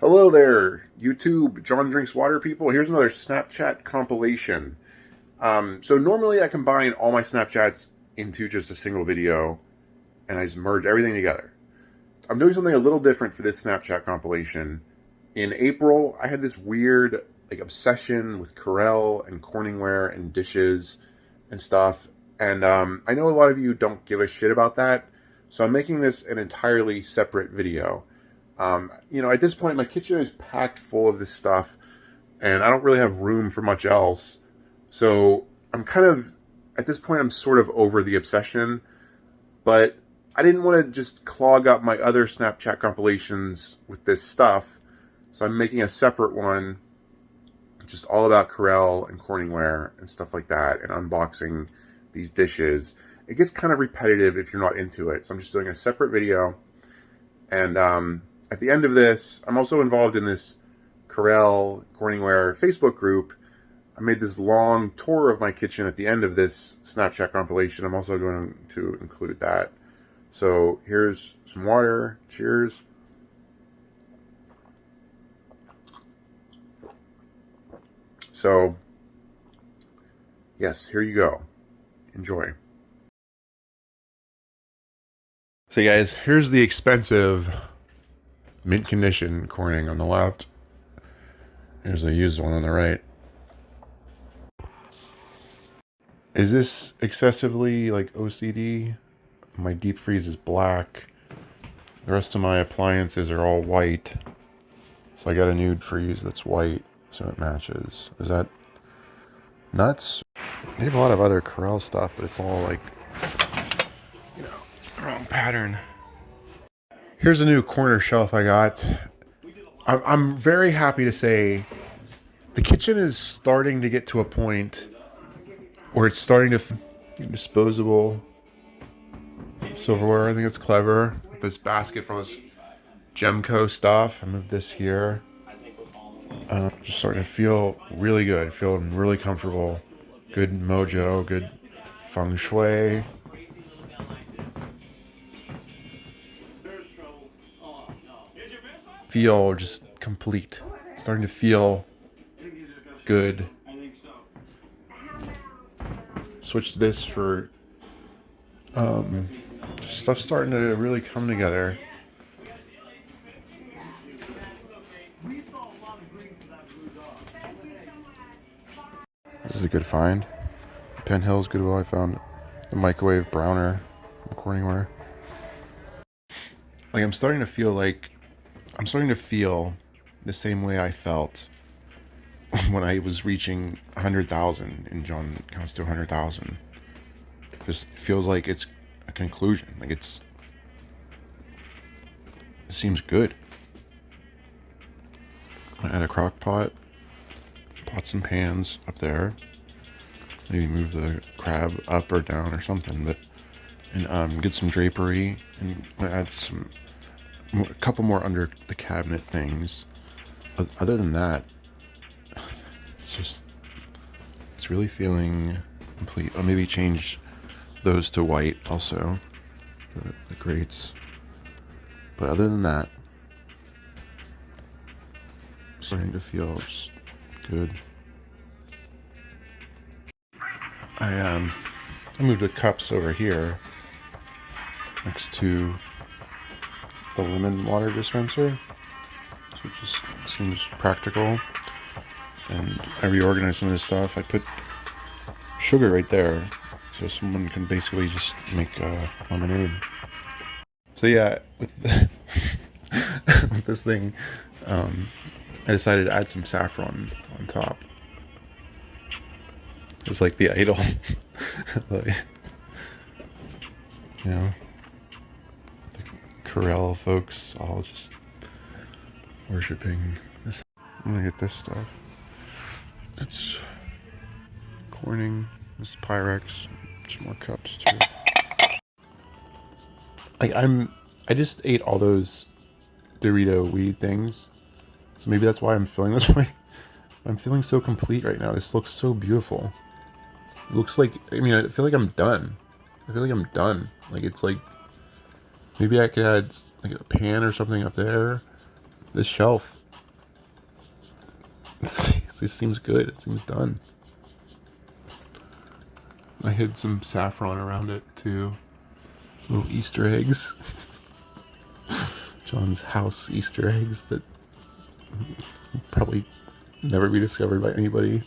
Hello there, YouTube, John Drinks Water people. Here's another Snapchat compilation. Um, so normally I combine all my Snapchats into just a single video and I just merge everything together. I'm doing something a little different for this Snapchat compilation. In April, I had this weird like obsession with Corelle and Corningware and dishes and stuff. And um, I know a lot of you don't give a shit about that. So I'm making this an entirely separate video. Um, you know, at this point, my kitchen is packed full of this stuff, and I don't really have room for much else. So I'm kind of, at this point, I'm sort of over the obsession, but I didn't want to just clog up my other Snapchat compilations with this stuff. So I'm making a separate one, just all about Corelle and Corningware and stuff like that, and unboxing these dishes. It gets kind of repetitive if you're not into it. So I'm just doing a separate video. And um, at the end of this, I'm also involved in this Corelle Corningware Facebook group. I made this long tour of my kitchen at the end of this Snapchat compilation. I'm also going to include that. So here's some water. Cheers. So, yes, here you go. Enjoy. So guys, here's the expensive mint condition Corning on the left. Here's a used one on the right. Is this excessively like OCD? My deep freeze is black. The rest of my appliances are all white. So I got a nude freeze that's white so it matches. Is that nuts? They have a lot of other Corelle stuff, but it's all like, you know, wrong pattern. Here's a new corner shelf I got. I'm very happy to say the kitchen is starting to get to a point where it's starting to disposable silverware. I think it's clever. This basket from this Gemco stuff. I moved this here. Uh, just starting to feel really good. Feeling really comfortable. Good mojo. Good feng shui. Feel just complete. starting to feel good. Switch this for um, stuff starting to really come together. This is a good find. Penn Hills Goodwill. I found the microwave browner from Corningware. Like I'm starting to feel like I'm starting to feel the same way I felt when I was reaching 100,000 and John counts to 100,000. Just feels like it's a conclusion. Like it's, it seems good. I had a crock pot, pots and pans up there. Maybe move the crab up or down or something, but, and um, get some drapery and add some a couple more under the cabinet things. Other than that, it's just, it's really feeling complete. I'll maybe change those to white also, the, the grates. But other than that, starting to feel good. I um, I moved the cups over here next to the lemon water dispenser. It just seems practical. And I reorganized some of this stuff. I put sugar right there. So someone can basically just make uh, lemonade. So yeah, with, with this thing, um, I decided to add some saffron on top. It's like the idol. like, you know. Corelle folks all just worshipping this. I'm gonna get this stuff. It's Corning, this Pyrex, some more cups too. Like I'm, I just ate all those Dorito weed things, so maybe that's why I'm feeling this way. I'm feeling so complete right now. This looks so beautiful. It looks like, I mean, I feel like I'm done. I feel like I'm done. Like it's like Maybe I could add like a pan or something up there. This shelf this seems good. It seems done. I hid some saffron around it too. Little Easter eggs. John's house Easter eggs that probably never be discovered by anybody.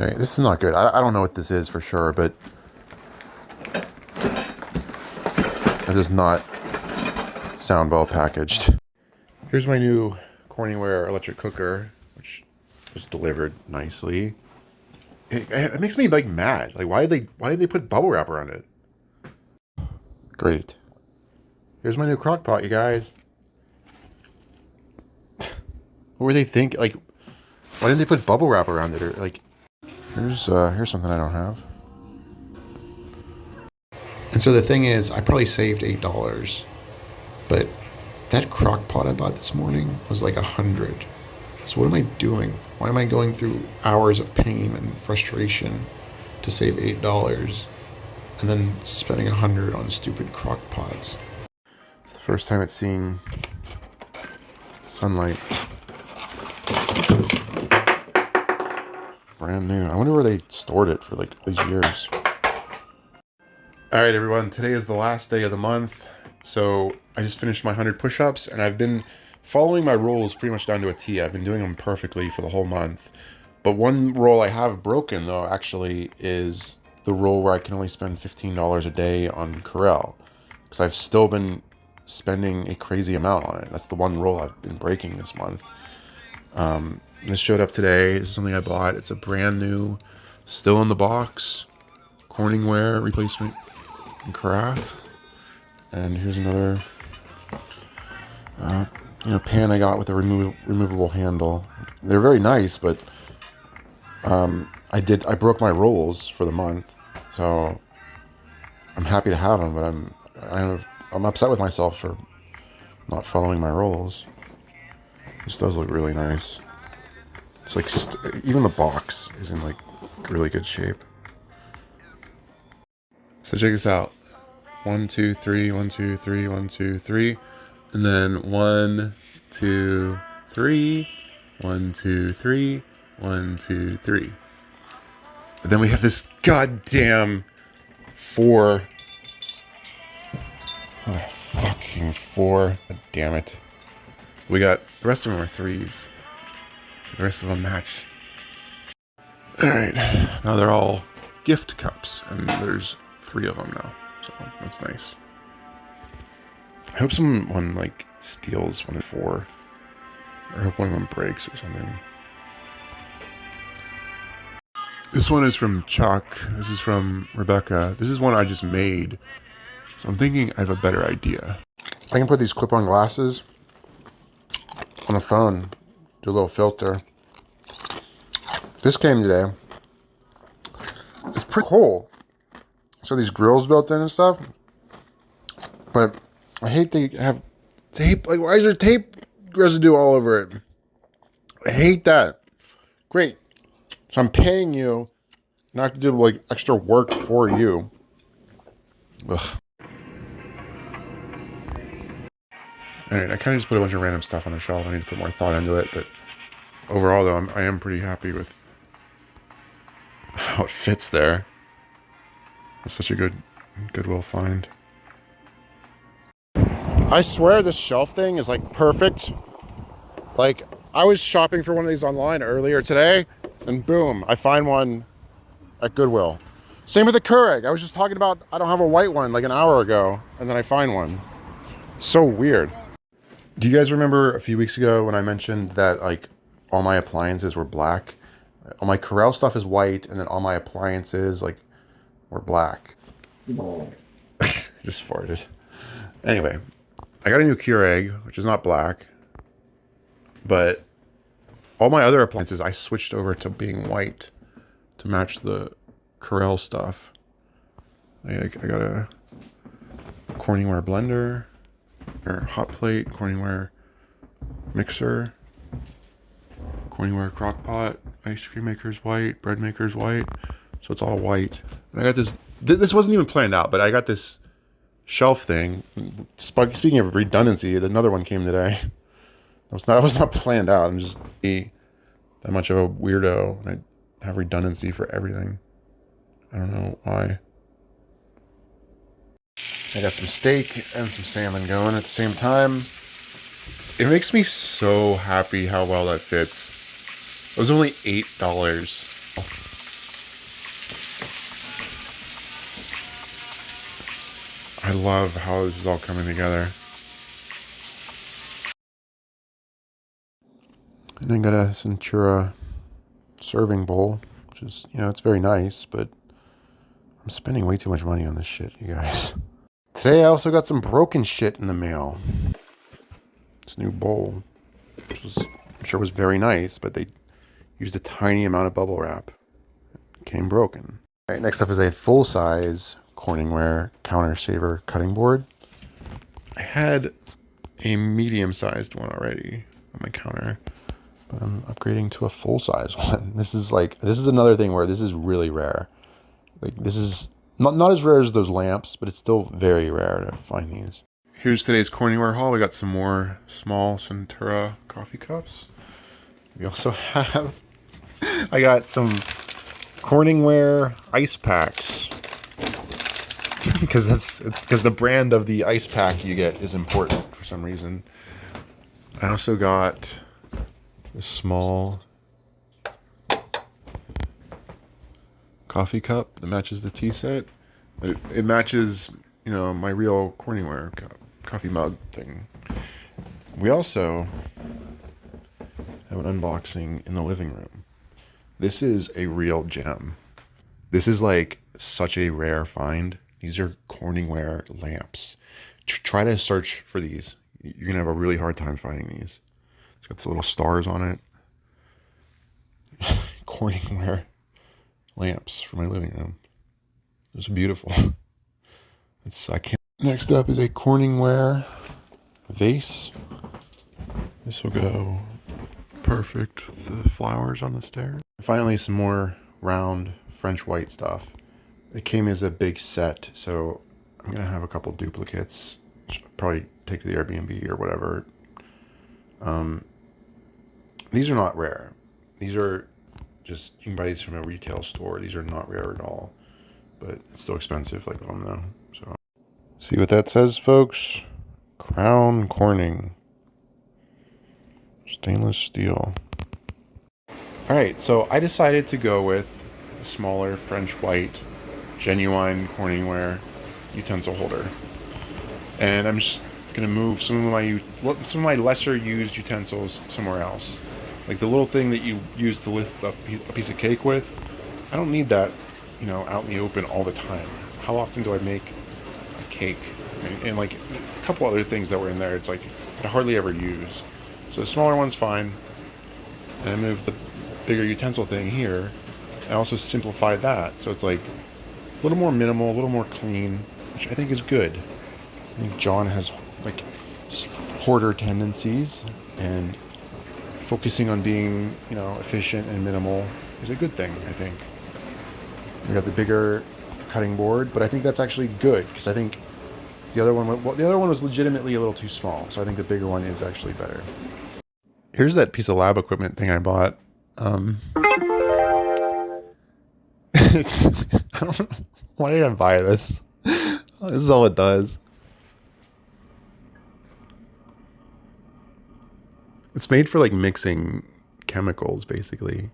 Alright, this is not good. I, I don't know what this is for sure, but this is not sound well packaged. Here's my new Corningware electric cooker, which was delivered nicely. It, it, makes me like mad. Like, why did they why did they put bubble wrap around it? Great. Here's my new crock pot, you guys. What were they thinking? Like, why didn't they put bubble wrap around it? Or like, Here's uh, here's something I don't have. And so the thing is, I probably saved eight dollars, but that crock pot I bought this morning was like a hundred. So what am I doing? Why am I going through hours of pain and frustration to save eight dollars, and then spending a hundred on stupid crock pots? It's the first time it's seeing sunlight. Brand new. I wonder where they stored it for like these years. All right, everyone. Today is the last day of the month. So I just finished my 100 push-ups and I've been following my rules pretty much down to a T. I've been doing them perfectly for the whole month. But one rule I have broken though actually is the rule where I can only spend $15 a day on Corelle Because I've still been spending a crazy amount on it. That's the one rule I've been breaking this month. Um, this showed up today. This is something I bought. It's a brand new, still in the box, Corningware replacement and carafe. And here's another uh, you know, pan I got with a remo removable handle. They're very nice, but um, I did I broke my rules for the month, so I'm happy to have them. But I'm I'm I'm upset with myself for not following my rules. This does look really nice. It's like, even the box is in like really good shape. So check this out. One, two, three, one, two, three, one, two, three. And then one, two, three, one, two, three, one, two, three. But then we have this goddamn four. Oh, fucking four. God damn it. We got, the rest of them are threes. The rest of them match. Alright, now they're all gift cups, and there's three of them now, so that's nice. I hope someone, like, steals one of the four. Or hope one of them breaks or something. This one is from Chuck. This is from Rebecca. This is one I just made. So I'm thinking I have a better idea. I can put these clip-on glasses on a phone do a little filter. This came today. It's pretty cool. So these grills built in and stuff. But I hate they have tape. Like, why is there tape residue all over it? I hate that. Great. So I'm paying you not to do like extra work for you. Ugh. Alright, I kind of just put a bunch of random stuff on the shelf. I need to put more thought into it, but overall, though, I'm, I am pretty happy with how it fits there. It's such a good Goodwill find. I swear this shelf thing is like perfect. Like, I was shopping for one of these online earlier today, and boom, I find one at Goodwill. Same with the Keurig. I was just talking about I don't have a white one like an hour ago, and then I find one. So weird. Do you guys remember a few weeks ago when I mentioned that like all my appliances were black? All my Corelle stuff is white, and then all my appliances like were black. Just farted. Anyway, I got a new Keurig, which is not black, but all my other appliances I switched over to being white to match the Corelle stuff. I, I got a Corningware blender or hot plate, Corningware mixer. Corningware crock pot. Ice cream maker's white. Bread maker's white. So it's all white. And I got this. Th- this wasn't even planned out, but I got this shelf thing. Sp- Speaking of redundancy, another one came today. That was not. That was not planned out. I'm just be that much of a weirdo, and I have redundancy for everything. I don't know why. I got some steak and some salmon going at the same time. It makes me so happy how well that fits. It was only eight dollars. I love how this is all coming together. And then got a Centura serving bowl, which is, you know, it's very nice, but I'm spending way too much money on this shit, you guys. Today I also got some broken shit in the mail. This new bowl, which was, I'm sure was very nice, but they used a tiny amount of bubble wrap. It came broken. All right, next up is a full-size Corningware counter saver cutting board. I had a medium-sized one already on my counter. But I'm upgrading to a full-size one. This is like this is another thing where this is really rare. Like this is not not as rare as those lamps, but it's still very rare to find these. Here's today's Corningware haul. We got some more small Centura coffee cups. We also have I got some Corningware ice packs because that's because the brand of the ice pack you get is important for some reason. I also got a small coffee cup that matches the tea set. It, it matches, you know, my real Corningware co- coffee mug thing. We also have an unboxing in the living room. This is a real gem. This is like such a rare find. These are Corningware lamps. Tr- try to search for these. You're gonna have a really hard time finding these. It's got the little stars on it. Corningware lamps for my living room. It's beautiful. It's I can't. Next up is a Corningware vase. This will go perfect with the flowers on the stairs. Finally, some more round French white stuff. It came as a big set, so I'm gonna have a couple duplicates. Probably take to the Airbnb or whatever. Um, these are not rare. These are just you can buy these from a retail store. These are not rare at all, but it's still expensive, like them though. So, see what that says, folks. Crown Corning, stainless steel. All right, so I decided to go with a smaller French white, genuine Corningware utensil holder, and I'm just gonna move some of my some of my lesser used utensils somewhere else. Like the little thing that you use to lift a piece of cake with, I don't need that, you know, out in the open all the time. How often do I make a cake? And, and like a couple other things that were in there, it's like I hardly ever use. So the smaller one's fine. And I moved the bigger utensil thing here. I also simplified that, so it's like a little more minimal, a little more clean, which I think is good. I think John has like hoarder tendencies, and focusing on being, you know, efficient and minimal is a good thing, I think. We got the bigger cutting board, but I think that's actually good because I think the other one, well, the other one was legitimately a little too small, so I think the bigger one is actually better. Here's that piece of lab equipment thing I bought. Um, I don't know why did I buy this. This is all it does. It's made for like mixing chemicals, basically.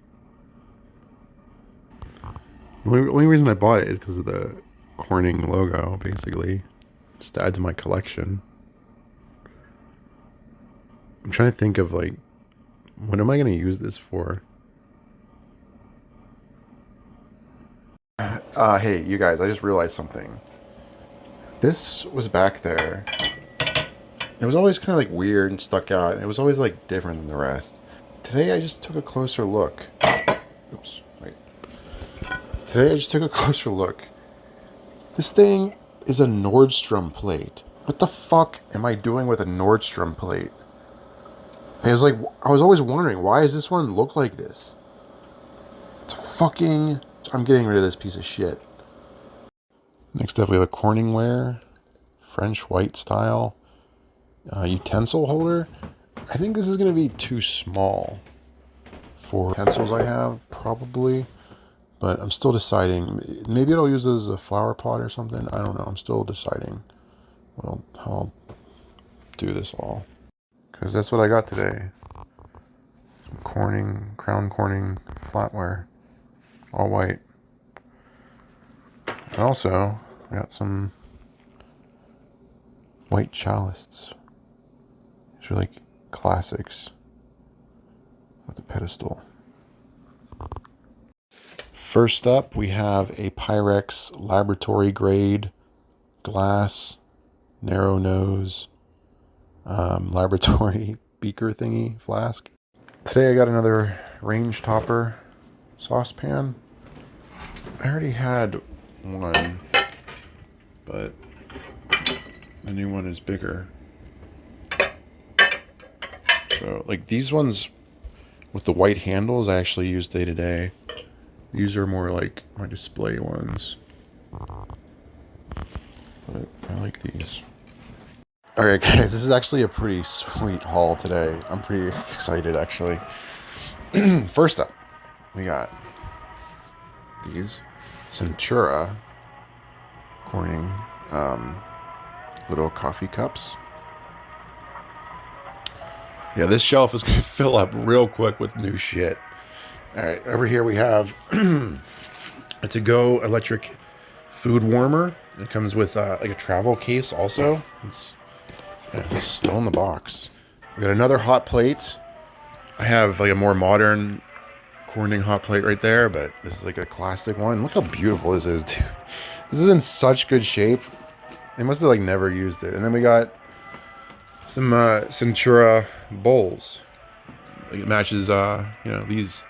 The only, only reason I bought it is because of the Corning logo, basically. Just to add to my collection. I'm trying to think of like, what am I going to use this for? Uh, hey, you guys, I just realized something. This was back there. It was always kind of like weird and stuck out. It was always like different than the rest. Today I just took a closer look. Oops, wait. Today I just took a closer look. This thing is a Nordstrom plate. What the fuck am I doing with a Nordstrom plate? And it was like I was always wondering why does this one look like this? It's fucking. I'm getting rid of this piece of shit. Next up, we have a Corningware French white style uh, utensil holder. I think this is going to be too small for pencils I have, probably. But I'm still deciding. Maybe I'll use this as a flower pot or something. I don't know. I'm still deciding I'll, how I'll do this all. Because that's what I got today. Some Corning, Crown Corning flatware. All white. And also, I got some white chalices. These are like classics with the pedestal. First up, we have a Pyrex laboratory grade glass narrow nose um, laboratory beaker thingy flask. Today I got another range topper saucepan. I already had one, but the new one is bigger. So, like these ones with the white handles, I actually use day to day. These are more like my display ones. But I like these. Alright guys, this is actually a pretty sweet haul today. I'm pretty excited actually. First up, we got these Centura Corning um, little coffee cups. Yeah, this shelf is going to fill up real quick with new shit. All right, over here we have a to-go electric food warmer. It comes with uh, like a travel case also. It's, it's still in the box. We got another hot plate. I have like a more modern Corning hot plate right there, but this is like a classic one. Look how beautiful this is, dude. This is in such good shape. They must have like never used it. And then we got some uh, Centura bowls. It matches, uh, you know, these.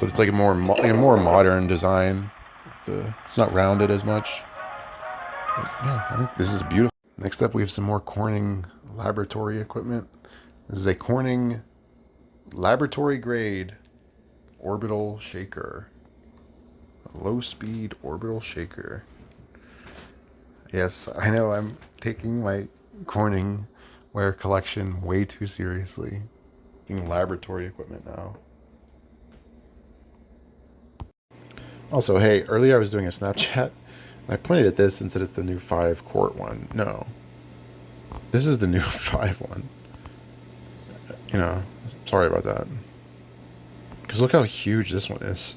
But it's like a more like a more modern design. The it's not rounded as much. But yeah, I think this is beautiful. Next up, we have some more Corning laboratory equipment. This is a Corning laboratory grade orbital shaker. A low speed orbital shaker. Yes, I know I'm taking my Corning ware collection way too seriously. Using laboratory equipment now. Also, hey, earlier I was doing a Snapchat. And I pointed at this and said it's the new 5 quart one. No. This is the new 5 one. You know, sorry about that. Because look how huge this one is.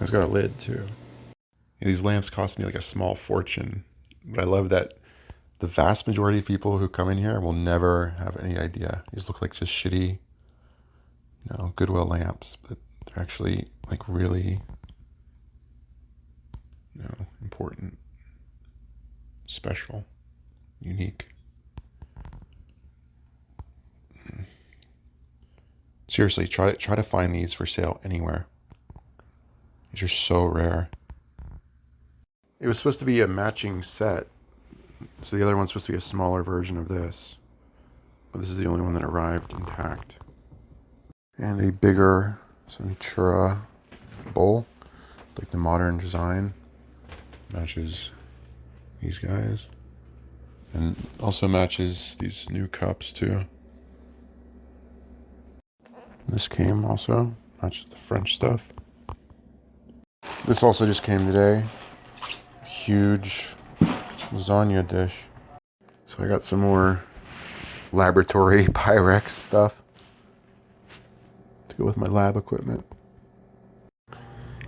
It's got a lid too. These lamps cost me like a small fortune. But I love that the vast majority of people who come in here will never have any idea. These look like just shitty, you know, Goodwill lamps, but they're actually like really, you know, important, special, unique. Seriously, try to try to find these for sale anywhere. These are so rare. It was supposed to be a matching set. So the other one's supposed to be a smaller version of this. But this is the only one that arrived intact. And a bigger Centura bowl. Like the modern design. Matches these guys. And also matches these new cups too. This came also. Matches the French stuff. This also just came today huge lasagna dish. So I got some more laboratory Pyrex stuff to go with my lab equipment.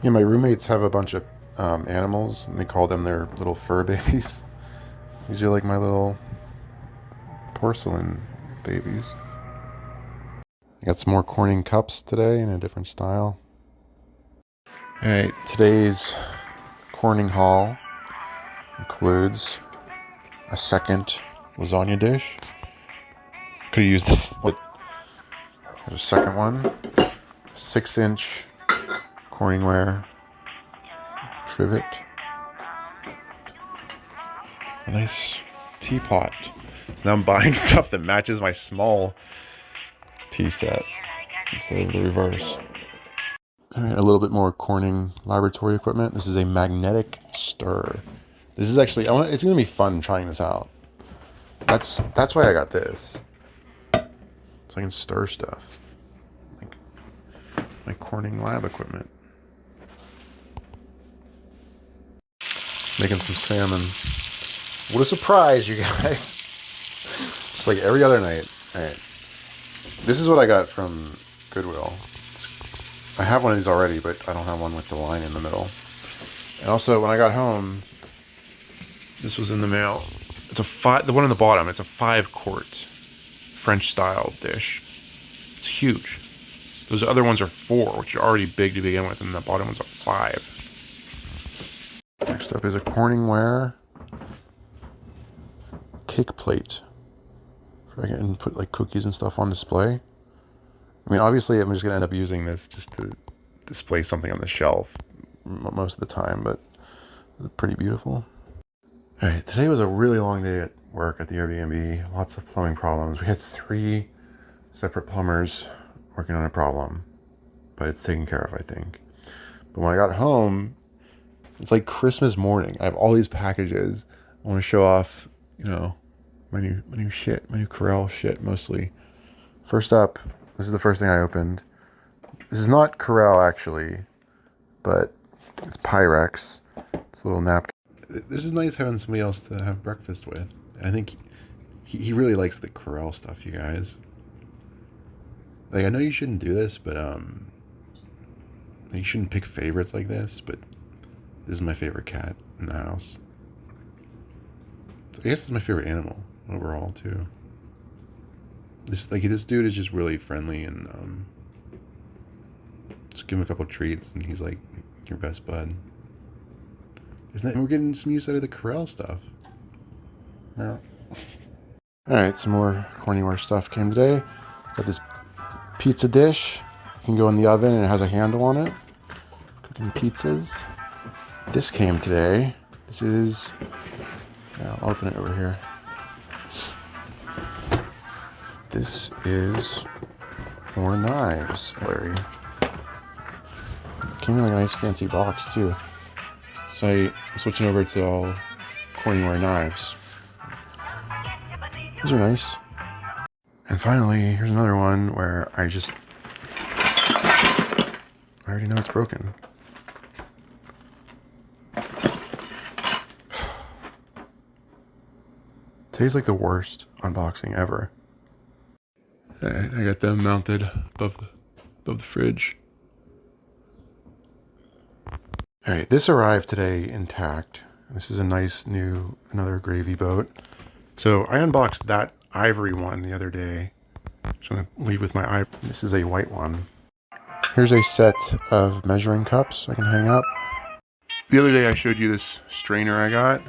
Yeah, my roommates have a bunch of um, animals, and they call them their little fur babies. These are like my little porcelain babies. I got some more Corning cups today in a different style. Alright, today's Corning haul includes a second lasagna dish. Could have used this, but a second one. Six inch Corningware trivet. A nice teapot. So now I'm buying stuff that matches my small tea set instead of the reverse. Right, a little bit more Corning laboratory equipment. This is a magnetic stir. This is actually, I want. It's gonna be fun trying this out. That's that's why I got this. So I can stir stuff. Like my Corning lab equipment. Making some salmon. What a surprise, you guys. Just like every other night. Alright. This is what I got from Goodwill. I have one of these already, but I don't have one with the line in the middle. And also, when I got home, this was in the mail. It's a five, the one on the bottom, it's a five quart French style dish. It's huge. Those other ones are four, which are already big to begin with, and the bottom one's a five. Next up is a Corningware cake plate. So I can put like cookies and stuff on display. I mean, obviously, I'm just gonna end up using this just to display something on the shelf most of the time, but pretty beautiful. All right, today was a really long day at work at the Airbnb. Lots of plumbing problems. We had three separate plumbers working on a problem, but it's taken care of, I think. But when I got home, it's like Christmas morning. I have all these packages. I want to show off, you know, my new my new shit, my new Corelle shit mostly. First up, this is the first thing I opened. This is not Corelle actually, but it's Pyrex. It's a little napkin. This is nice having somebody else to have breakfast with. I think he, he really likes the Corelle stuff, you guys. Like, I know you shouldn't do this, but, um, you shouldn't pick favorites like this, but this is my favorite cat in the house. So I guess it's my favorite animal overall, too. This, like, this dude is just really friendly and, um, just give him a couple treats and he's like your best bud. Isn't that, we're getting some use out of the Corelle stuff. Yeah. Alright, some more Corningware stuff came today. Got this pizza dish. You can go in the oven and it has a handle on it. Cooking pizzas. This came today. This is, yeah, I'll open it over here. This is more knives, Larry. Came in like a nice fancy box too. So I'm switching over to all Corningware knives. These are nice. And finally, here's another one where I just... I already know it's broken. Today's like the worst unboxing ever. Alright, I got them mounted above the, above the fridge. All right, this arrived today intact. This is a nice new, another gravy boat. So I unboxed that ivory one the other day. I'm just gonna leave with my eye. This is a white one. Here's a set of measuring cups I can hang up. The other day I showed you this strainer I got.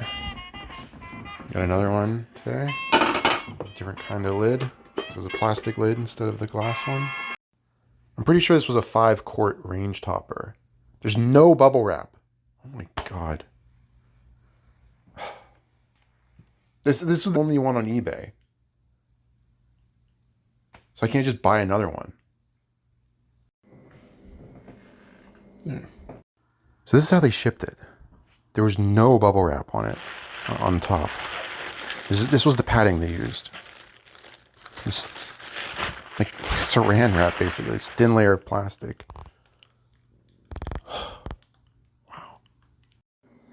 Got another one today. Different kind of lid. This is a plastic lid instead of the glass one. I'm pretty sure this was a five quart range topper. There's no bubble wrap. Oh my god. This this is the only one on eBay. So I can't just buy another one. Yeah. So this is how they shipped it. There was no bubble wrap on it, on top. This, this was the padding they used. This, like saran wrap, basically. This thin layer of plastic.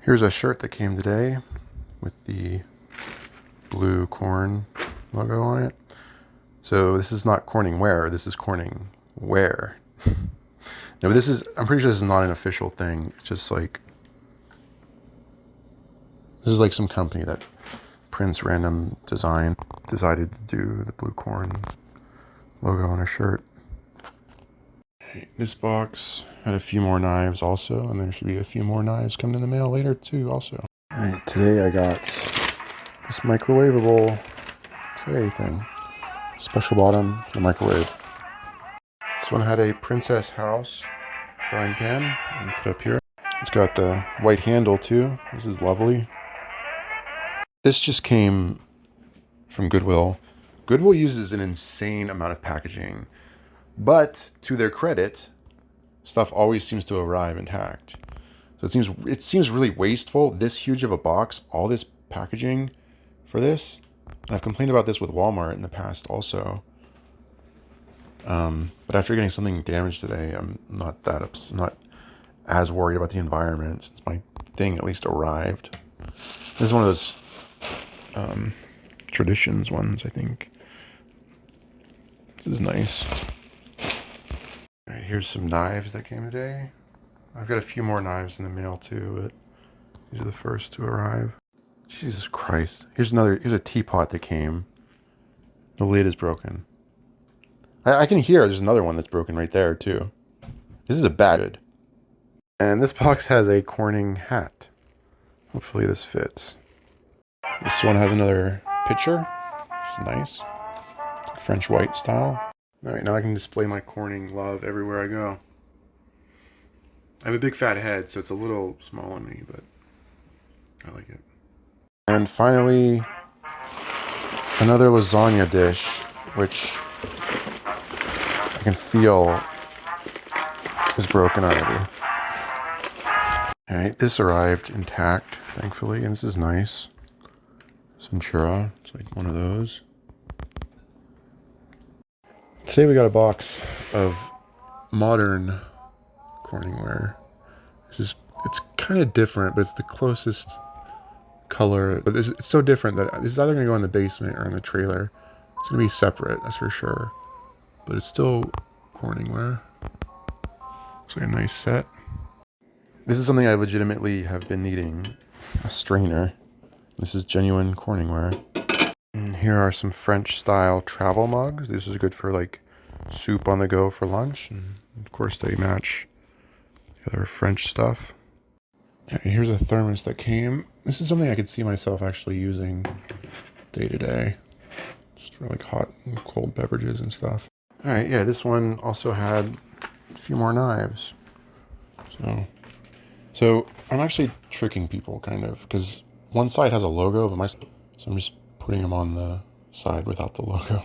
Here's a shirt that came today with the blue corn logo on it. So this is not Corning Wear, this is Corning Wear. no, this is, I'm pretty sure this is not an official thing. It's just like, this is like some company that prints random design, decided to do the blue corn logo on a shirt. This box had a few more knives also, and there should be a few more knives coming in the mail later too also. Alright, today I got this microwavable tray thing. Special bottom, the microwave. This one had a Princess House frying pan, put up here. It's got the white handle too. This is lovely. This just came from Goodwill. Goodwill uses an insane amount of packaging, but to their credit, stuff always seems to arrive intact. So it seems it seems really wasteful. This huge of a box, all this packaging for this. And I've complained about this with Walmart in the past also. Um, but after getting something damaged today, I'm not that ups- not as worried about the environment since my thing at least arrived. This is one of those um, traditions ones, I think. This is nice. All right, here's some knives that came today. I've got a few more knives in the mail too, but these are the first to arrive. Jesus Christ. Here's another, here's a teapot that came. The lid is broken. I, I can hear there's another one that's broken right there too. This is a batted. And this box has a Corning hat. Hopefully this fits. This one has another picture. Which is nice. French white style. Alright, now I can display my Corning love everywhere I go. I have a big fat head, so it's a little small on me, but I like it. And finally, another lasagna dish, which I can feel is broken already. Alright, this arrived intact, thankfully, and this is nice. Centura, it's like one of those. Today we got a box of modern Corningware. This is, it's kind of different, but it's the closest color. But this, it's so different that this is either going to go in the basement or in the trailer. It's going to be separate, that's for sure. But it's still Corningware. Looks like a nice set. This is something I legitimately have been needing. A strainer. This is genuine Corningware. And here are some French style travel mugs. This is good for like soup on the go for lunch. And of course they match the other French stuff. And here's a thermos that came. This is something I could see myself actually using day to day. Just for like hot and cold beverages and stuff. Alright, yeah, this one also had a few more knives. So so I'm actually tricking people kind of because one side has a logo, but my so I'm just putting them on the side without the logo. So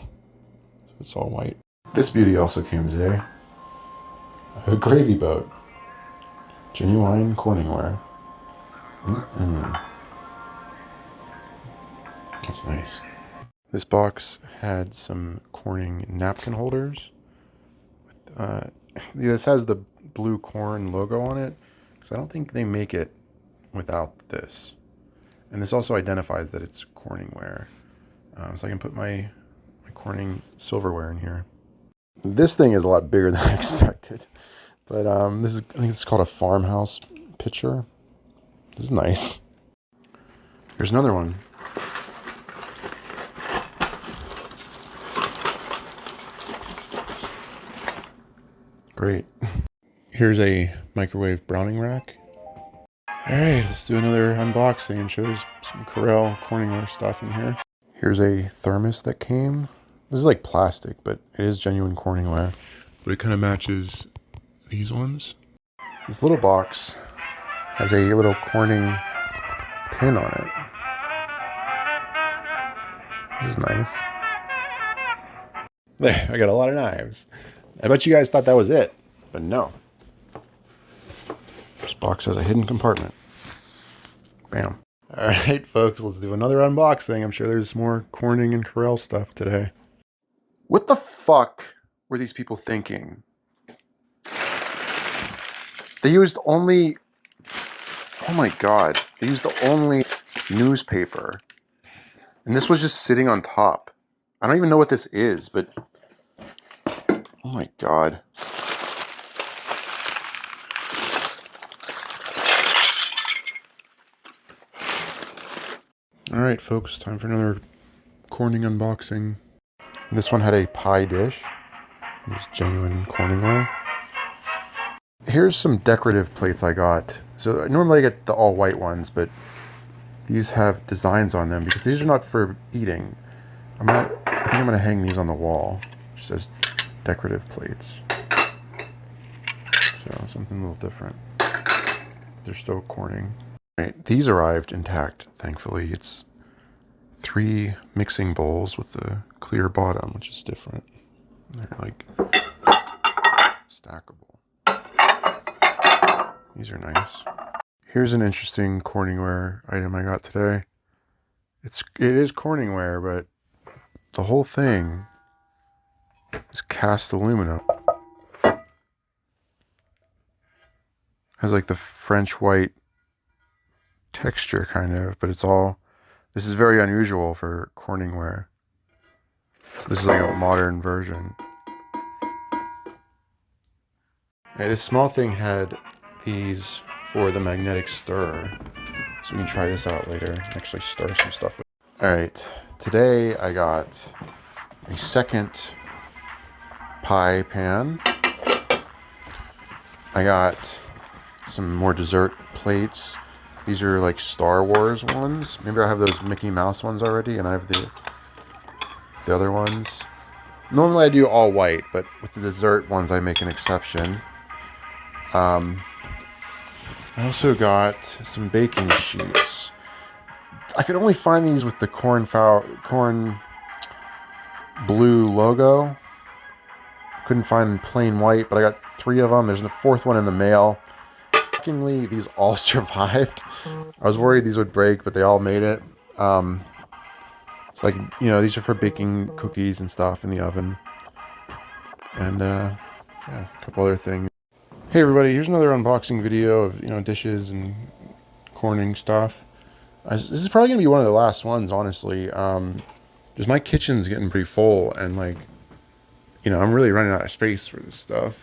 it's all white. This beauty also came today. A gravy boat. Genuine Corningware. Mm-mm. That's nice. This box had some Corning napkin holders. Uh, this has the blue corn logo on it because I don't think they make it without this. And this also identifies that it's Corningware. Um, so I can put my, my Corning silverware in here. This thing is a lot bigger than I expected. But um, this is, I think it's called a farmhouse pitcher. This is nice. Here's another one. Great. Here's a microwave browning rack. Alright, let's do another unboxing and show some Corelle Corningware stuff in here. Here's a thermos that came. This is like plastic, but it is genuine Corningware. But it kind of matches these ones. This little box has a little Corning pin on it. This is nice. There, I got a lot of knives. I bet you guys thought that was it, but no. This box has a hidden compartment. Bam. All right, folks, let's do another unboxing. I'm sure there's more Corning and Corelle stuff today. What the fuck were these people thinking? They used only. Oh my god. They used the only newspaper. And this was just sitting on top. I don't even know what this is, but. Oh my god. Alright, folks, time for another Corning unboxing. This one had a pie dish. Was genuine Corningware. Here's some decorative plates I got. So normally I get the all white ones, but these have designs on them because these are not for eating. I'm gonna, I think I'm gonna hang these on the wall. It says decorative plates. So something a little different. They're still Corning. Right, these arrived intact, thankfully. It's three mixing bowls with the clear bottom, which is different. They're like stackable. These are nice. Here's an interesting Corningware item I got today. It's it is Corningware, but the whole thing is cast aluminum. Has like the French white texture kind of, but it's all this is very unusual for Corningware. This is like a modern version. This small thing had these for the magnetic stir. So we can try this out later. and Actually stir some stuff with Alright, today I got a second pie pan. I got some more dessert plates. These are like Star Wars ones. Maybe I have those Mickey Mouse ones already and I have the the other ones. Normally I do all white, but with the dessert ones I make an exception. Um, I also got some baking sheets. I could only find these with the cornflower, corn blue logo. Couldn't find plain white, but I got three of them. There's a fourth one in the mail. Shockingly, these all survived. I was worried these would break, but they all made it. Um, it's like, you know, these are for baking cookies and stuff in the oven. And, uh, yeah, a couple other things. Hey everybody, here's another unboxing video of, you know, dishes and Corning stuff. I, this is probably going to be one of the last ones, honestly. Um, just my kitchen's getting pretty full and like, you know, I'm really running out of space for this stuff.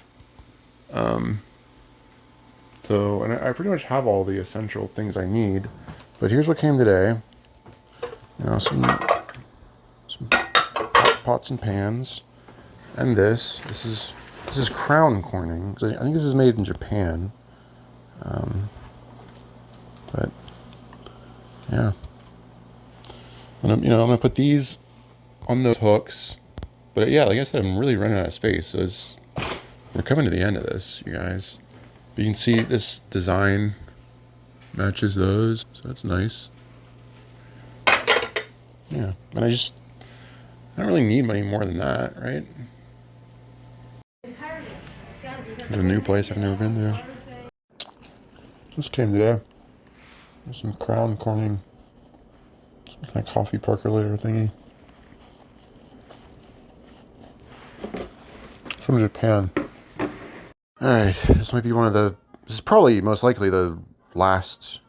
Um, so, and I, pretty much have all the essential things I need. But here's what came today. You know, some, some pots and pans. And this. This is this is crown corning. I think this is made in Japan. Um, but yeah, and I'm, you know I'm gonna put these on those hooks. But yeah, like I said, I'm really running out of space. So it's we're coming to the end of this, you guys. You can see this design matches those, so that's nice. Yeah, and I just I don't really need any more than that, right? It's a new place I've never been to. Just came today. There's some crown corning. Some kind of coffee percolator thingy. From Japan. Alright, this might be one of the... This is probably, most likely, the last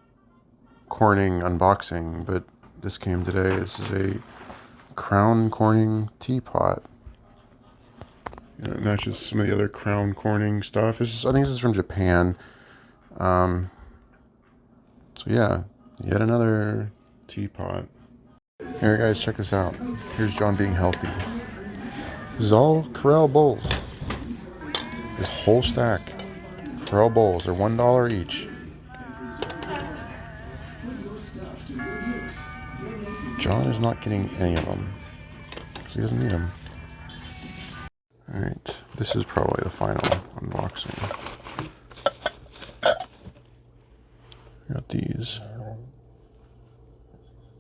Corning unboxing, but this came today. This is a Crown Corning teapot. You know, matches some of the other crown corning stuff. This is, I think this is from Japan. Um, so yeah, yet another teapot. Here guys, check this out. Here's John being healthy. This is all Corelle bowls. This whole stack. Corelle bowls are one dollar each. John is not getting any of them. Because he doesn't need them. Alright, this is probably the final unboxing. Got these.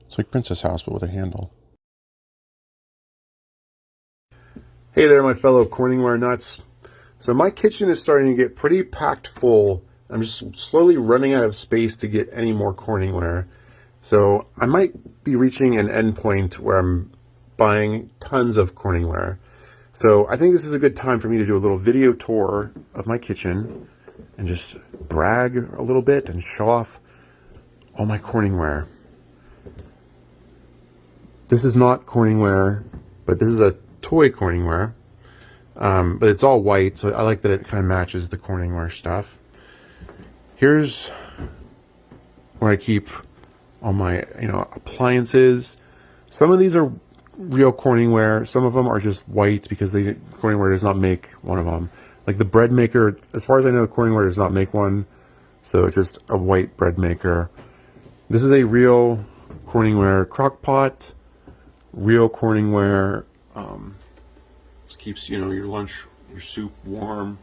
It's like Princess House, but with a handle. Hey there, my fellow Corningware nuts. So my kitchen is starting to get pretty packed full. I'm just slowly running out of space to get any more Corningware. So I might be reaching an endpoint where I'm buying tons of Corningware. So I think this is a good time for me to do a little video tour of my kitchen and just brag a little bit and show off all my Corningware. This is not Corningware, but this is a toy Corningware. Um, but it's all white, so I like that it kind of matches the Corningware stuff. Here's where I keep all my, you know, appliances. Some of these are real Corningware. Some of them are just white because they Corningware does not make one of them. Like the bread maker, as far as I know, Corningware does not make one. So it's just a white bread maker. This is a real Corningware crock pot. Real Corningware. Um, this keeps, you know, your lunch, your soup warm.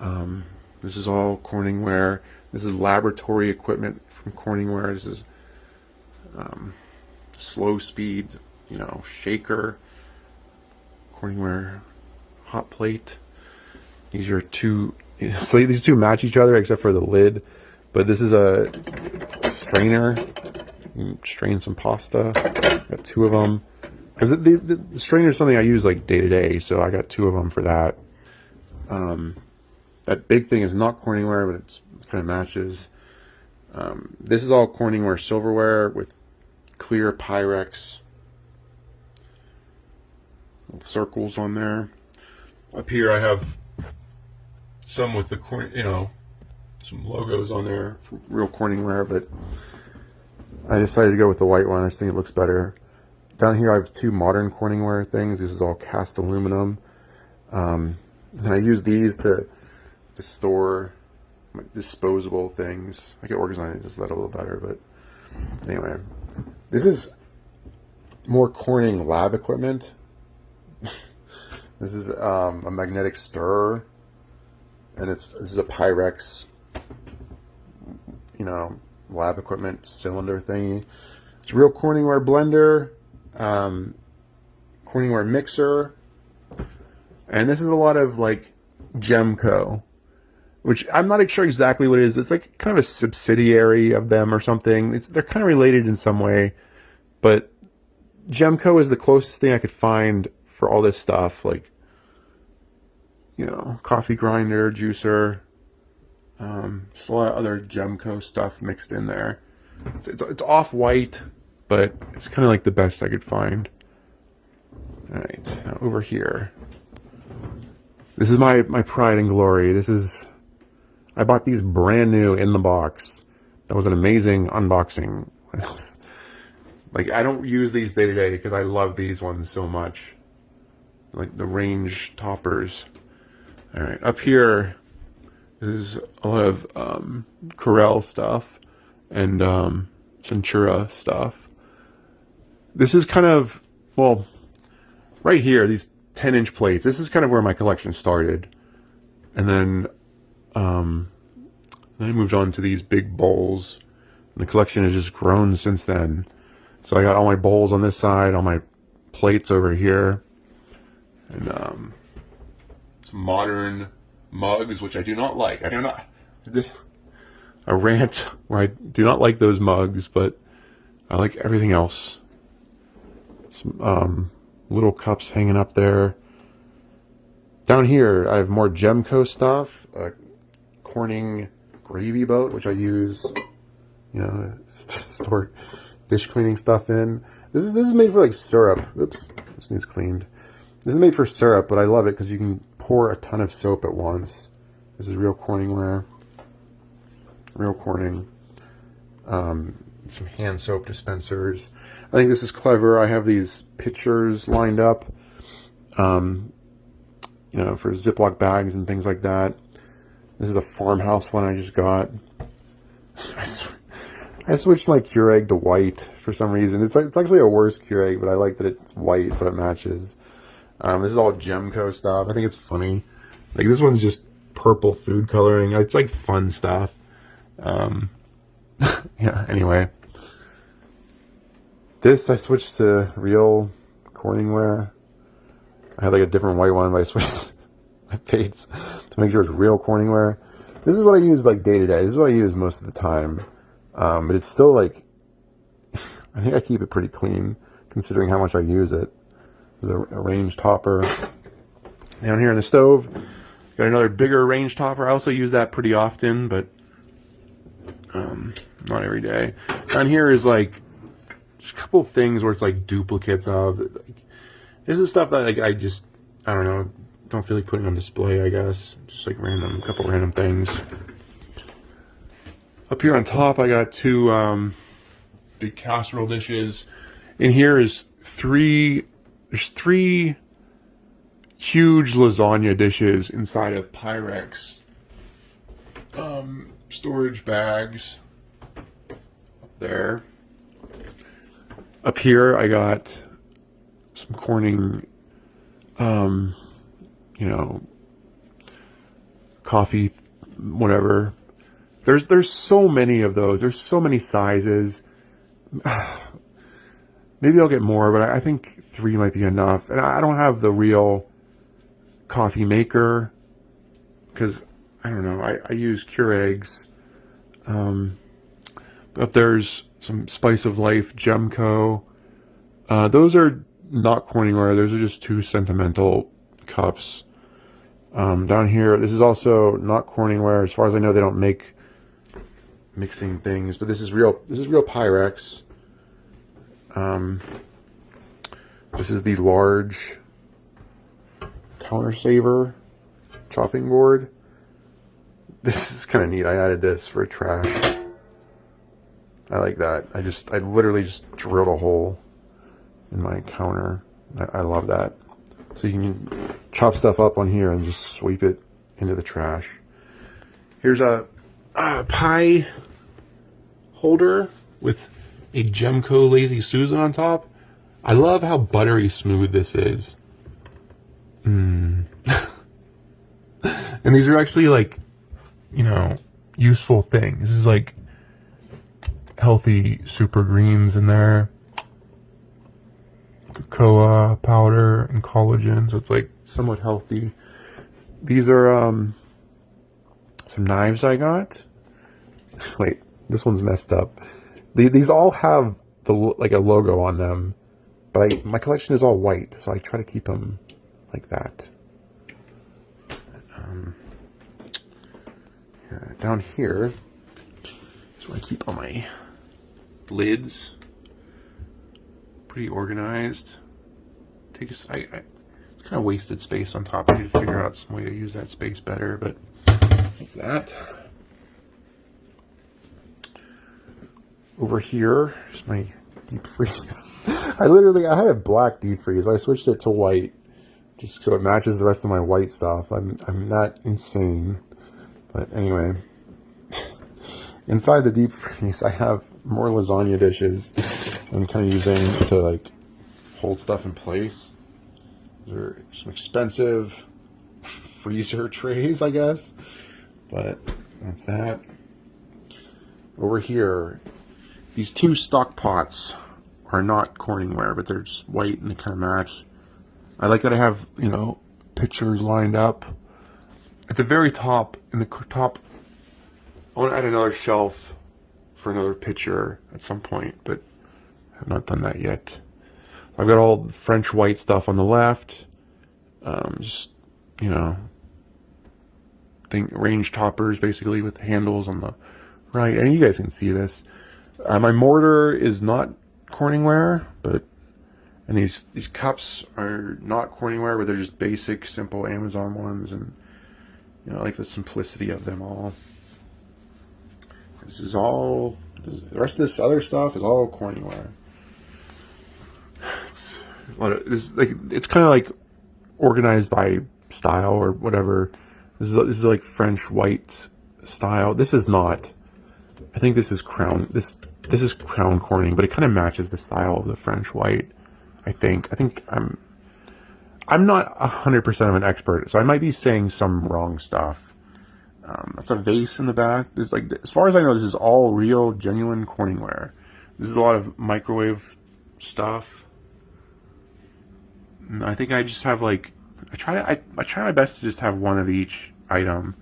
Um, this is all Corningware. This is laboratory equipment from Corningware. This is um, slow speed, you know, shaker, Corningware hot plate. These are two, these two match each other except for the lid, but this is a strainer. Strain some pasta. Got two of them. Because the, the, the, strainer is something I use like day to day, so I got two of them for that. Um, that big thing is not Corningware, but it's, it kind of matches. Um, this is all Corningware silverware with clear Pyrex circles on there. Up here I have some with the corn, you know, some logos on there, real Corningware, but I decided to go with the white one. I just think it looks better. Down here I have two modern Corningware things. This is all cast aluminum. Um, and I use these to, to store disposable things. I could organize just that a little better, but anyway. This is more Corning lab equipment. this is um, a magnetic stirrer, and it's this is a Pyrex, you know, lab equipment cylinder thingy. It's a real Corningware blender, um, Corningware mixer, and this is a lot of like Gemco which I'm not sure exactly what it is. It's like kind of a subsidiary of them or something. It's, they're kind of related in some way, but Gemco is the closest thing I could find for all this stuff, like, you know, coffee grinder, juicer, um, just a lot of other Gemco stuff mixed in there. It's, it's, it's off-white, but it's kind of like the best I could find. All right, now over here. This is my, my pride and glory. This is I bought these brand new in the box. That was an amazing unboxing. like, I don't use these day to day because I love these ones so much. Like the range toppers. All right, up here is a lot of um, Corelle stuff and um, Centura stuff. This is kind of, well, right here, these 10 inch plates. This is kind of where my collection started. And then um, then I moved on to these big bowls. And the collection has just grown since then. So I got all my bowls on this side, all my plates over here. And um, some modern mugs, which I do not like. I do not... This, a rant where I do not like those mugs, but I like everything else. Um, little cups hanging up there. Down here, I have more Gemco stuff. Uh, Corning gravy boat, which I use, you know, store dish cleaning stuff in. This is this is made for like syrup. Oops, this needs cleaned. This is made for syrup, but I love it because you can pour a ton of soap at once. This is real Corningware. Real Corning. Um, some hand soap dispensers. I think this is clever. I have these pictures lined up, um, you know, for Ziploc bags and things like that. This is a farmhouse one I just got. I switched my Keurig to white for some reason. It's it's actually a worse Keurig, but I like that it's white so it matches. Um, this is all Gemco stuff. I think it's funny. Like this one's just purple food coloring. It's like fun stuff. Um, yeah. Anyway, this I switched to real Corningware. I had like a different white one, but I switched my face to make sure it's real Corningware. This is what I use like day to day. This is what I use most of the time. Um, but it's still like, I think I keep it pretty clean considering how much I use it. There's a, a range topper. Down here in the stove, got another bigger range topper. I also use that pretty often, but um, not every day. Down here is like just a couple things where it's like duplicates of. Like, this is stuff that like I just I don't know don't feel like putting on display, I guess. Just like random, a couple random things. Up here on top, I got two um, big casserole dishes. In here is three, there's three huge lasagna dishes inside of Pyrex um, storage bags. There. Up here, I got some Corning um, you know, coffee, whatever. There's there's so many of those. There's so many sizes. maybe I'll get more, but I think three might be enough. And I don't have the real coffee maker because I don't know. I, I use Keurigs. Um, but there's some Spice of Life Gemco. Uh, those are not Corningware. Those are just two sentimental cups. Um, down here, this is also not Corningware. As far as I know, they don't make mixing things, but this is real. This is real Pyrex. Um, this is the large counter saver chopping board. This is kind of neat. I added this for trash. I like that. I just, I literally just drilled a hole in my counter. I, I love that. So you can chop stuff up on here and just sweep it into the trash. Here's a, a pie holder with a Gemco Lazy Susan on top. I love how buttery smooth this is. Mm. and these are actually like, you know, useful things. This is like healthy super greens in there. Cocoa powder and collagen, so it's like somewhat healthy. These are um, some knives I got. Wait, this one's messed up. These all have the like a logo on them, but I, my collection is all white, so I try to keep them like that. Um, yeah, down here is where I keep all my lids. Pretty organized. Take just I, I it's kind of wasted space on top. I need to figure out some way to use that space better, but that's that. Over here is my deep freeze. I literally I had a black deep freeze, but I switched it to white just so it matches the rest of my white stuff. I'm I'm not insane, but anyway. Inside the deep freeze, I have more lasagna dishes I'm kind of using to like hold stuff in place. There are some expensive freezer trays, I guess. But that's that. Over here, these two stock pots are not Corningware, but they're just white and they kind of match. I like that I have, you know, pictures lined up. At the very top, in the top, I want to add another shelf for another picture at some point, but I have not done that yet. I've got all the French white stuff on the left. Um, just, you know, think range toppers basically with handles on the right. And you guys can see this. Uh, my mortar is not Corningware, but and these these cups are not Corningware, but they're just basic, simple Amazon ones, and you know, I like the simplicity of them all. This is all, the rest of this other stuff is all Corningware. It's, this, like, it's kind of like organized by style or whatever. This is, this is like French white style. This is not. I think this is crown. This this is crown corning, but it kind of matches the style of the French white. I think. I think I'm. I'm not hundred percent of an expert, so I might be saying some wrong stuff. Um, that's a vase in the back. There's like, as far as I know, this is all real, genuine Corningware. This is a lot of microwave stuff. And I think I just have like, I try to, I, I try my best to just have one of each item.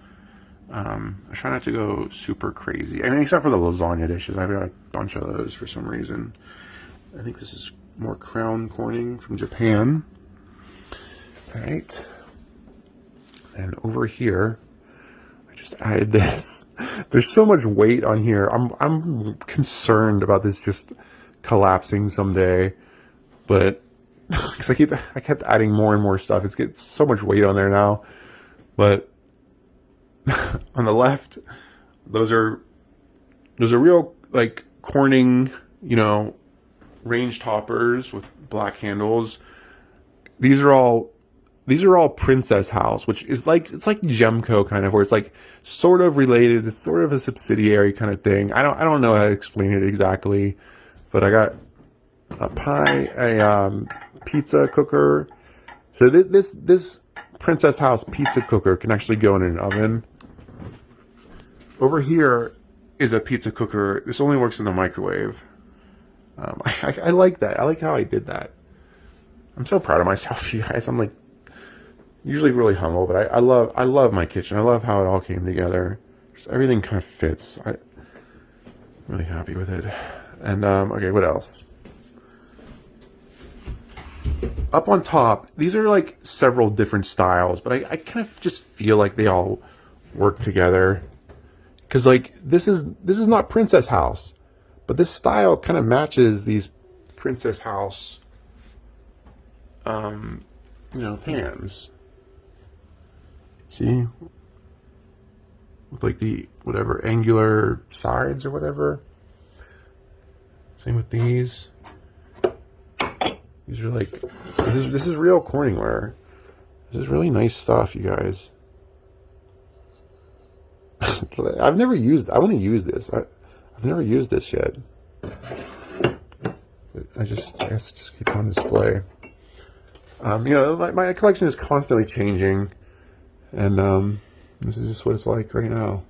Um, I try not to go super crazy. I mean, except for the lasagna dishes. I've got a bunch of those for some reason. I think this is more Crown Corning from Japan. All right. And over here, just added this. There's so much weight on here. I'm I'm concerned about this just collapsing someday, but because I keep I kept adding more and more stuff. It's gets so much weight on there now. But on the left, those are those are real like Corning, you know, range toppers with black handles. These are all these are all Princess House, which is like it's like Gemco kind of, where it's like sort of related. It's sort of a subsidiary kind of thing. I don't I don't know how to explain it exactly, but I got a pie, a um, pizza cooker. So th- this this Princess House pizza cooker can actually go in an oven. Over here is a pizza cooker. This only works in the microwave. Um, I, I, I like that. I like how I did that. I'm so proud of myself, you guys. I'm like usually really humble, but I, I love I love my kitchen. I love how it all came together. Just everything kind of fits. I, am really happy with it. And um, okay, what else? Up on top, these are like several different styles, but I, I kind of just feel like they all work together. Cause like this is this is not Princess House, but this style kind of matches these Princess House um, you know, pans. See? With like the, whatever, angular sides or whatever. Same with these. These are like, this is, this is real Corningware. This is really nice stuff, you guys. I've never used, I want to use this. I, I've never used this yet. I just, I guess just keep on display. Um, you know, my, my collection is constantly changing, and um, this is just what it's like right now.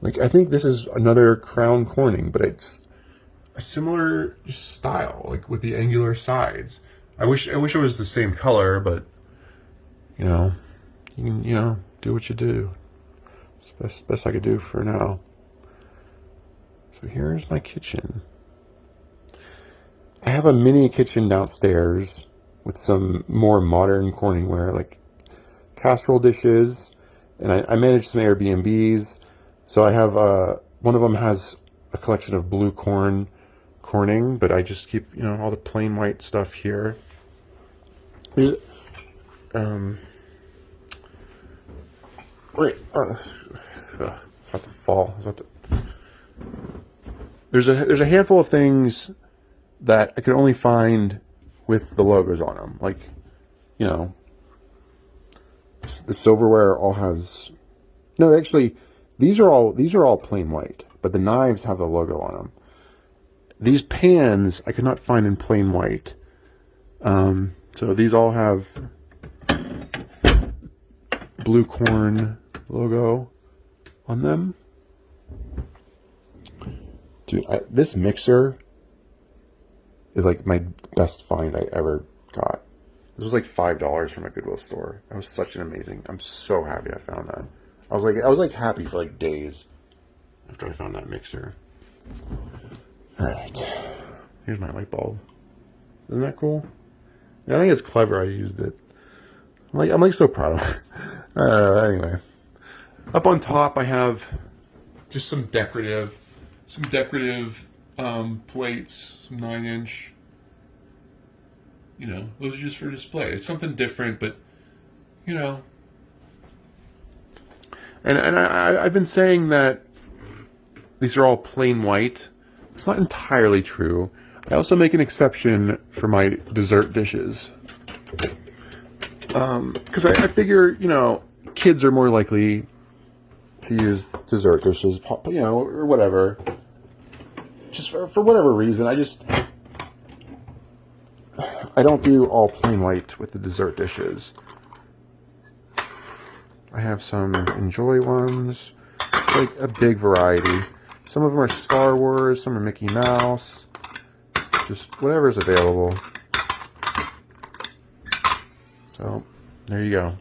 Like, I think this is another Crown Corning, but it's a similar style, like with the angular sides. I wish I wish it was the same color, but you know, you can you know do what you do. It's best best I could do for now. So here's my kitchen. I have a mini kitchen downstairs with some more modern Corningware, like casserole dishes, and I, I manage some Airbnbs. So I have uh, one of them has a collection of blue corn Corning, but I just keep you know all the plain white stuff here. Um, wait, oh, it's about to fall. It's about to. There's a there's a handful of things that I could only find with the logos on them. Like, you know, the silverware all has. No, actually, these are all these are all plain white, but the knives have the logo on them. These pans I could not find in plain white. Um, so these all have blue corn logo on them. Dude, I, this mixer is like my best find I ever got. This was like five dollars from a Goodwill store. That was such an amazing. I'm so happy I found that. I was like, I was like happy for like days after I found that mixer. All right, here's my light bulb. Isn't that cool? I think it's clever. I used it. I'm like, I'm like so proud of it. Uh, anyway, up on top I have just some decorative, some decorative um, plates, some nine inch. You know, those are just for display. It's something different, but you know. And and I I've been saying that these are all plain white. It's not entirely true. I also make an exception for my dessert dishes. Because um, I, I figure, you know, kids are more likely to use dessert dishes, you know, or whatever just for, for whatever reason, I just I don't do all plain white with the dessert dishes. I have some Enjoy ones, like a big variety. Some of them are Star Wars, some are Mickey Mouse, just whatever's available. So, there you go.